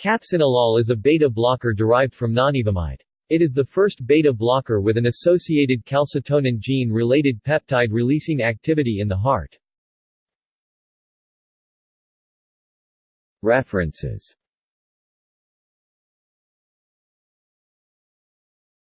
Capsinolol is a beta blocker derived from nonivamide. It is the first beta blocker with an associated calcitonin gene-related peptide-releasing activity in the heart. References